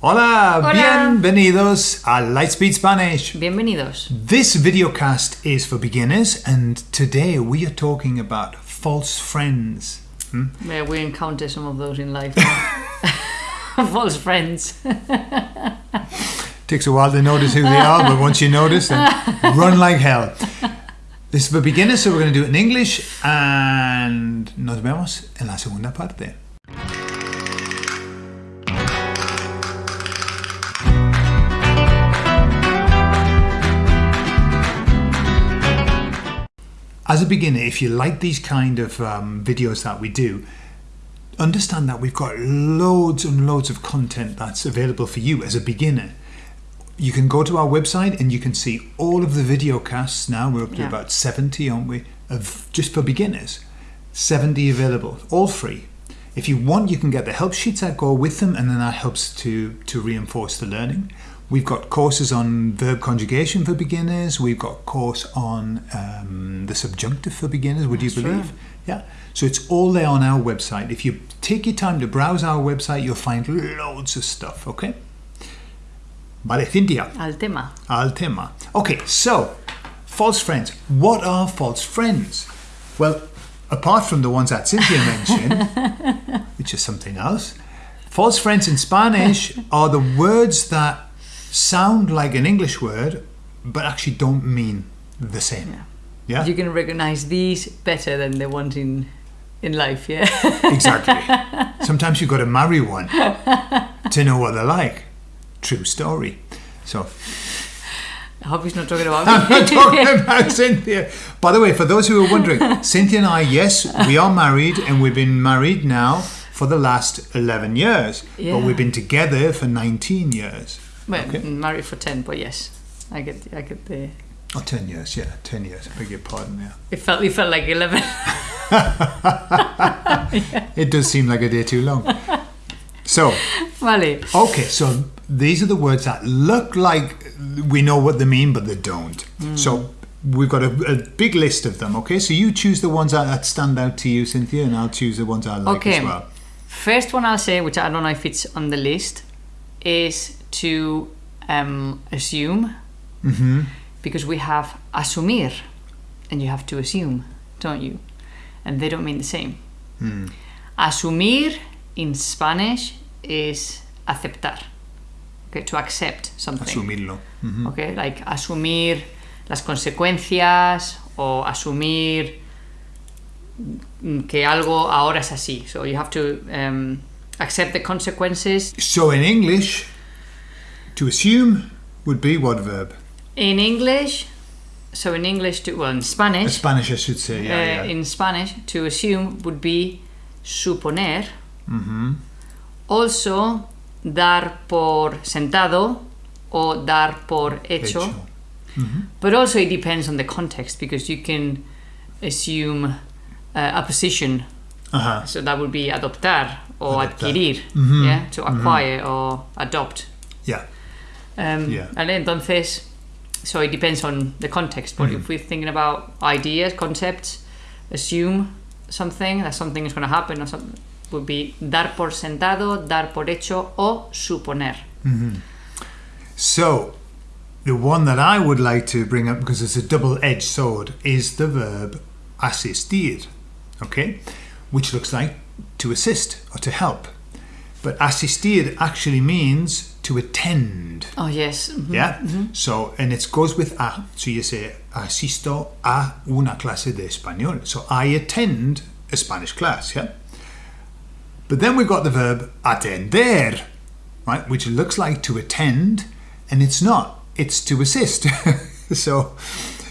Hola, Hola. bienvenidos a Lightspeed Spanish. Bienvenidos. This videocast is for beginners, and today we are talking about false friends. Hmm? Yeah, we encounter some of those in life. False friends. Takes a while to notice who they are, but once you notice, then run like hell. This is for beginners, so we're going to do it in English, and nos vemos en la segunda parte. As a beginner, if you like these kind of um, videos that we do, understand that we've got loads and loads of content that's available for you as a beginner. You can go to our website and you can see all of the video casts now. We're up to Yeah. about 70, aren't we? Of just for beginners. 70 available, all free. If you want, you can get the help sheets that go with them, and then that helps to, to reinforce the learning. We've got courses on verb conjugation for beginners. We've got course on um, the subjunctive for beginners. Would you believe? true. Yeah. So it's all there on our website. If you take your time to browse our website, you'll find loads of stuff. Okay. Vale, Cynthia, Al tema. al tema. Okay, so false friends. What are false friends? Well, apart from the ones that Cynthia mentioned, which is something else, false friends in Spanish are the words that sound like an English word but actually don't mean the same. Yeah. Yeah, You can recognize these better than the ones in in life, yeah. exactly. Sometimes you've got to marry one to know what they're like. True story. So I hope he's not talking about I'm not talking about Cynthia. By the way, for those who are wondering, Cynthia and I, yes, we are married, and we've been married now for the last 11 years. yeah. But we've been together for 19 years. Well, Okay. married for ten, but yes, I get, I get the. Oh, 10 years, yeah, 10 years. I beg your pardon, yeah. It felt, it felt like eleven. It does seem like a day too long. So, vale. okay, so these are the words that look like we know what they mean, but they don't. Mm. So, we've got a, a big list of them, okay? So, you choose the ones that, that stand out to you, Cynthia, and I'll choose the ones I like Okay. as well. First one I'll say, which I don't know if it's on the list, is to um, assume, Mm-hmm. because we have asumir, and you have to assume, don't you? And they don't mean the same. Hmm. Asumir in Spanish is aceptar, okay, to accept something. Asumirlo. Mhm. Okay, like asumir las consecuencias o asumir mm, que algo ahora es así. So you have to um, accept the consequences. So in English, to assume would be what verb? In English, so in English, to, well, in Spanish. In Spanish, I should say. Yeah, uh, yeah. in Spanish, to assume would be suponer. hmm Also, dar por sentado o dar por hecho. Hecho. Mhm. But also it depends on the context because you can assume uh, a position. Uh-huh. So that would be adoptar or Adoptar. adquirir, Mhm. yeah, to acquire or adopt. Yeah. Um, Yeah. And entonces, so it depends on the context. But Mm-hmm. if we're thinking about ideas, concepts, assume something that something is going to happen or something would be dar por sentado, dar por hecho o suponer. So the one that I would like to bring up because it's a double-edged sword is the verb asistir. Okay, which looks like to assist or to help, but asistir actually means to attend. Oh yes. mhm. Yeah. So, and it goes with a. So you say, asisto a una clase de español. So I attend a Spanish class. Yeah. But then we've got the verb atender, right, which looks like to attend, and it's not. It's to assist. so,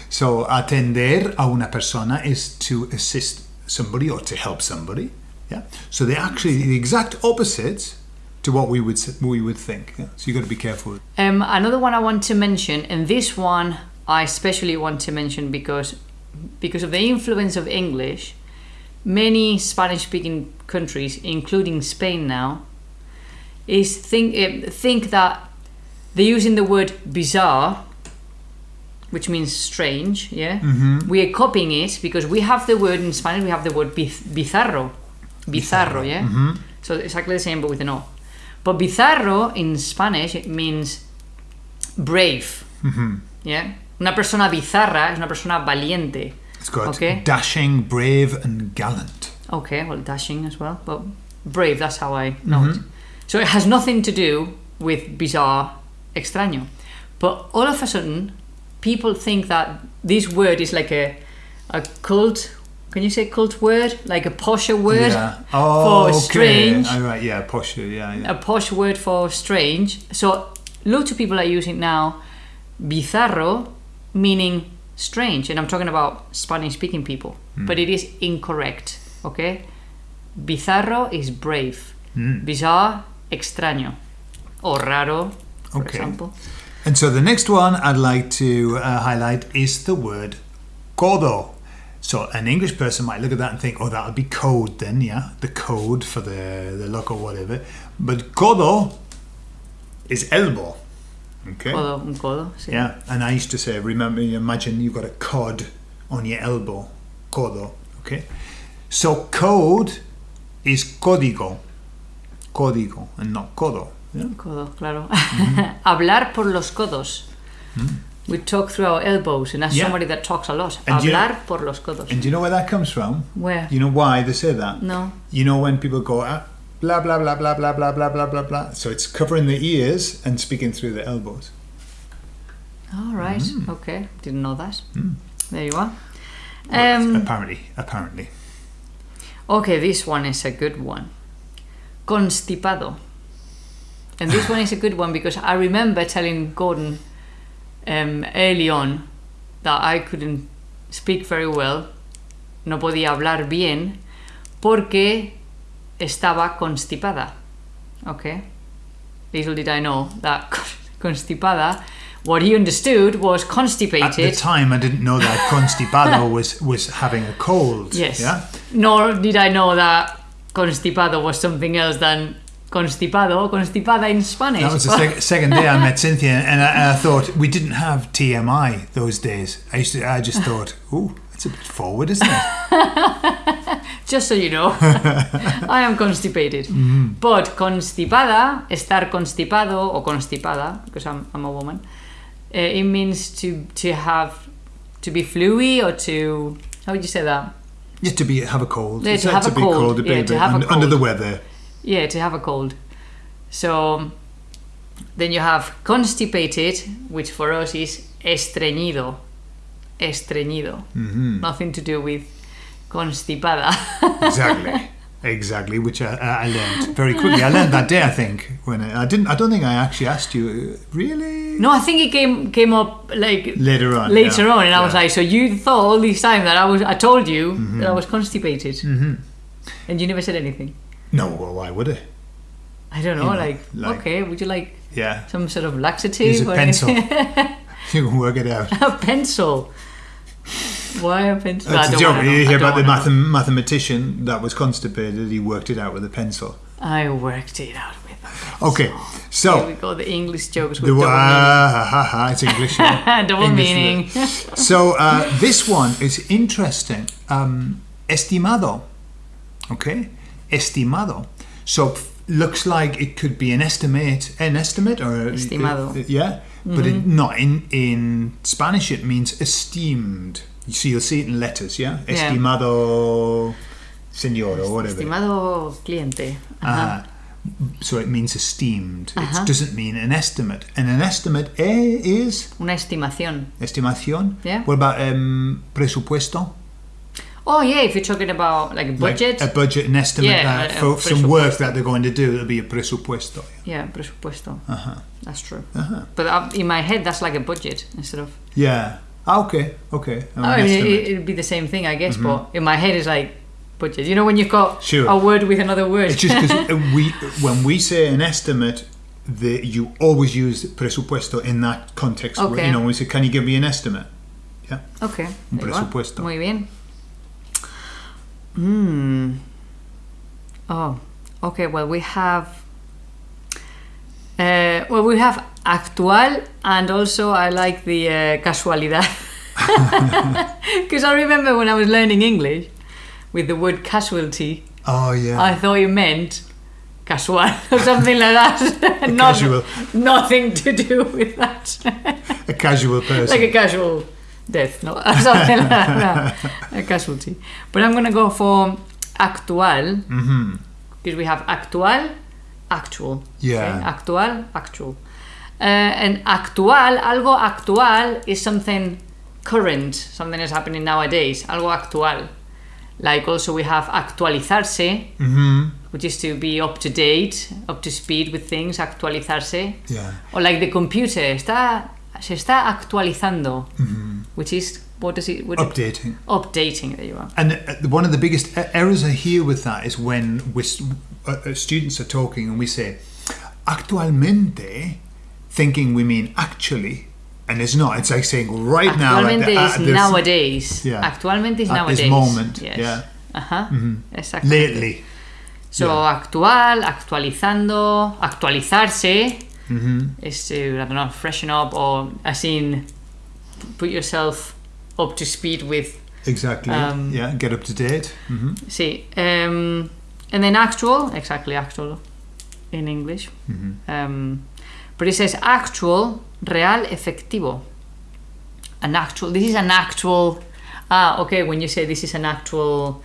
so atender a una persona is to assist somebody or to help somebody. Yeah. So they're actually the exact opposites to what we would we would think. Yeah? So you've got to be careful. Um, another one I want to mention, and this one I especially want to mention because because of the influence of English, many Spanish-speaking countries, including Spain now, is think uh, think that they're using the word bizarre, which means strange. Yeah, we are copying it because we have the word in Spanish. We have the word biz- bizarro, bizarro. Yeah, mm-hmm. so exactly the same but with an O. But bizarro in Spanish it means brave. Mm-hmm. Yeah. Una persona bizarra es una persona valiente. It's got Okay. dashing, brave, and gallant. Okay, well, dashing as well, but brave, that's how I mm-hmm. know it. So it has nothing to do with bizarre, extraño. But all of a sudden, people think that this word is like a, a cult, can you say cult word? Like a posher word Yeah. Oh, for okay. strange. All right. Yeah. Posh. Yeah. Yeah. a posh word for strange. So lots of people are using now bizarro, meaning strange, and I'm talking about Spanish speaking people, but it is incorrect. Okay, bizarro is brave, bizarre, extraño, or raro, for Okay. example. And so the next one I'd like to uh, highlight is the word codo. So an English person might look at that and think, oh, that'll be code then, yeah, the code for the, the look or whatever. But codo is elbow. Okay. Codo, un codo. sí. Yeah, and I used to say, remember, imagine you've got a cod on your elbow, codo, okay? So code is código, código, and not codo. Yeah? Codo, claro. Mm-hmm. Hablar por los codos. Mm. We talk through our elbows, and that's Yeah. somebody that talks a lot. And you- Hablar por los codos. And do you know where that comes from? Where? You know why they say that? No. You know when people go, ah, blah, blah, blah, blah, blah, blah, blah, blah, blah, blah. So it's covering the ears and speaking through the elbows. All right. Mm. Okay. Didn't know that. There you are. Well, Um, apparently, apparently. okay, this one is a good one. Constipado. And this one is a good one because I remember telling Gordon um, early on that I couldn't speak very well, no podía hablar bien, porque estaba constipada. Okay? Little did I know that constipada, what he understood was constipated. At the time, I didn't know that constipado was, was having a cold. Yes. Yeah? Nor did I know that constipado was something else than constipado, constipada in Spanish. That was the sec- second day I met Cynthia, and I, and I thought we didn't have TMI those days. I used to, I just thought, ooh, that's a bit forward, isn't it? Just so you know, I am constipated. But constipada, estar constipado or constipada, because I'm, I'm a woman, uh, it means to to have to be fluey or to how would you say that? Just to be have a cold. Yeah, to have a be cold. cold, a Yeah, to have a under, under the weather. Yeah, to have a cold. So then you have constipated, which for us is estreñido. Estreñido. Nothing to do with constipada. Exactly. Exactly, which I, I learned very quickly. I learned that day, I think. When I, I didn't, I don't think I actually asked you. uh, Really? no, I think it came came up like Later on. later yeah. on, and I was like, so you thought all this time that I was, I told you Mm-hmm. that I was constipated, mm-hmm. and you never said anything. No, well, why would I? I don't know, You know, like, like- okay, would you like Yeah. some sort of laxative Here's a or pencil. you can work it out. a pencil. Why a pencil? That's a joke. You hear about the mathem- mathematician that was constipated. He worked it out with a pencil. I worked it out with them. Okay, Here so we go, the English jokes with the double ha, ha, it's English. yeah. meaning. double English meaning. so uh, this one is interesting. Um, estimado. Okay, estimado. So looks like it could be an estimate, an estimate, or Estimado. Mm-hmm. yeah, but it, not in in Spanish. It means esteemed. So you'll see it in letters. Yeah, Yeah. estimado señor or whatever. Estimado cliente. Ajá. Uh, so it means esteemed. It doesn't mean an estimate. And an estimate eh, is Una estimación. estimación. Yeah. What about um, presupuesto? Oh yeah, if you're talking about like a budget. Like a budget, an estimate Yeah, uh, a- a for some work that they're going to do. It'll be a presupuesto. yeah, presupuesto. Uh-huh. That's true. Uh-huh. But uh, in my head, that's like a budget instead of. Yeah. Ah, okay. Okay. I mean, it, estimate. it'd be the same thing, I guess. But in my head, it's like budget. You know, when you've got Sure. a word with another word. It's just because we, when we say an estimate, the, you always use presupuesto in that context. where, Okay. You know, we say, "Can you give me an estimate?" Yeah. Okay. Un there you are. presupuesto. Muy bien. Hmm. Oh, okay. Well, we have. Uh, well, we have actual, and also I like the uh, casualidad. Because I remember when I was learning English, with the word casualty, Oh yeah. I thought you meant casual or something like that. Not- casual. Nothing to do with that. A casual person. like a casual death, no? Something like that. A casualty. But I'm gonna go for actual hmm because we have actual, actual. Yeah. Okay? Actual, actual. Uh, and actual, algo actual is something current, something that's happening nowadays. Algo actual. Like also we have actualizarse, hmm which is to be up to date, up to speed with things, actualizarse. Yeah. Or like the computer, está, se está actualizando, hmm which is, what does it, what Updating. updating, there you are. And uh, one of the biggest e- errors I hear with that is when we uh, uh, students are talking and we say actualmente, thinking we mean actually, and it's not. It's like saying right now. like Actualmente the- uh, is this- nowadays. Yeah. Actualmente is At nowadays. this moment, Yes. yeah. Ajá. Mhm. Exactly. Lately. So Yeah. actual, actualizando, actualizarse hmm is to I don't know freshen up or as in put yourself up to speed with. Exactly. Um, yeah. Get up to date. hmm See, um, and then actual, exactly actual, in English. hmm Um, but it says actual, real, efectivo. An actual. This is an actual. Ah, okay. When you say this is an actual,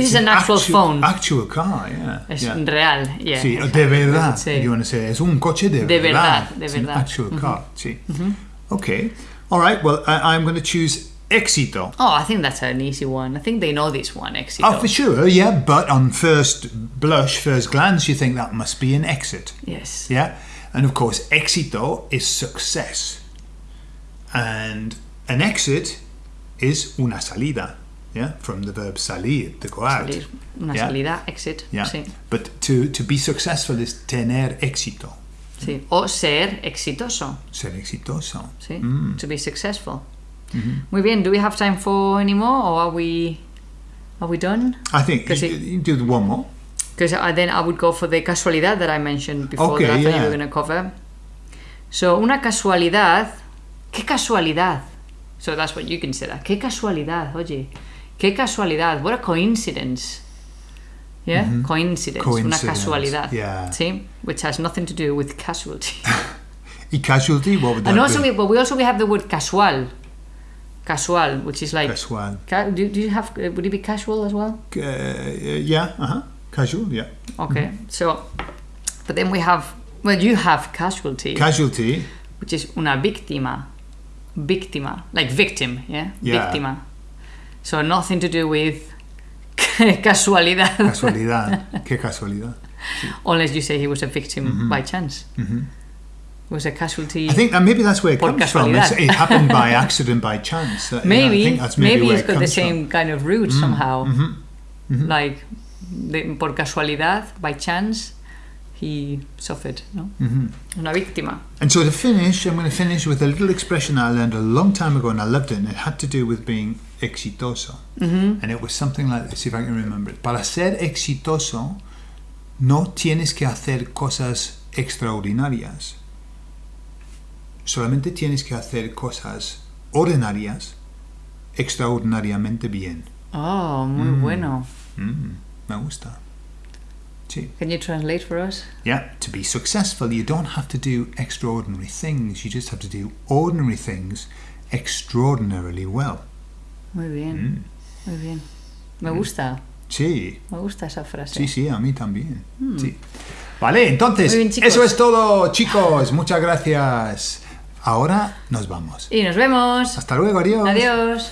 this is an actual phone. Actual car. Yeah. es yeah. real. Yeah. Sí, de verdad. say. You want to say es un coche de, De verdad, de It's an verdad. actual car. Sí. Mhm. Okay. All right. Well, I, I'm going to choose éxito. Oh, I think that's an easy one. I think they know this one. Éxito. Oh, for sure. Yeah. But on first blush, first glance, you think that must be an exit. Yes. Yeah. And of course, éxito is success. And an exit is una salida. Yeah. From the verb salir, to go out. Salir. Una Yeah. salida, exit. Yeah. Sí. But to, to be successful is tener éxito. sí. O ser exitoso. Ser exitoso. Sí. Mm. To be successful. Mhm. Muy bien. Do we have time for any more, or are we are we done? I think you, it- do one more. Because then I would go for the casualidad that I mentioned before Okay, that I thought you yeah. were going to cover. So, una casualidad. ¿Qué casualidad? So that's what you consider. ¿Qué casualidad? Oye, ¿qué casualidad? What a coincidence. Yeah? Mhm. Coincidence. Una Coincidence, casualidad. yeah. See? Which has nothing to do with casualty. Y casualty, what would that and also, be? we, but we also we have the word casual. Casual, which is like. Casual. Ca- do, do you have. Uh, would it be casual as well? Uh, yeah, uh-huh. Casual, yeah. Okay, so, but then we have, well, you have casualty, Casualty, which is una víctima, víctima, like victim, yeah, Yeah. víctima. So nothing to do with casualidad, casualidad. Qué casualidad. unless you say he was a victim by chance. Mhm. He was a casualty. I think that maybe that's where it comes from. It's, it happened by accident, by chance. Uh, yeah, I maybe, think that's maybe, maybe, it's it got the same kind of root somehow. from. Mhm. Like, de, por casualidad, by chance, he suffered. No, Mhm. una víctima. And so to finish, I'm going to finish with a little expression I learned a long time ago and I loved it, and it had to do with being exitoso. Mhm. And it was something like this, if I can remember it. Para ser exitoso, no tienes que hacer cosas extraordinarias. Solamente tienes que hacer cosas ordinarias extraordinariamente bien. Oh, muy Mm. bueno. Mm, me gusta. Sí. Can you translate for us? Yeah, to be successful, you don't have to do extraordinary things. You just have to do ordinary things extraordinarily well. Muy bien, Mm. muy bien. Me gusta, Sí, me gusta esa frase. sí, sí, a mí también. Sí. Vale, entonces, bien, eso es todo, chicos. Muchas gracias. Ahora nos vamos. Y nos vemos. Hasta luego, adiós. Adiós.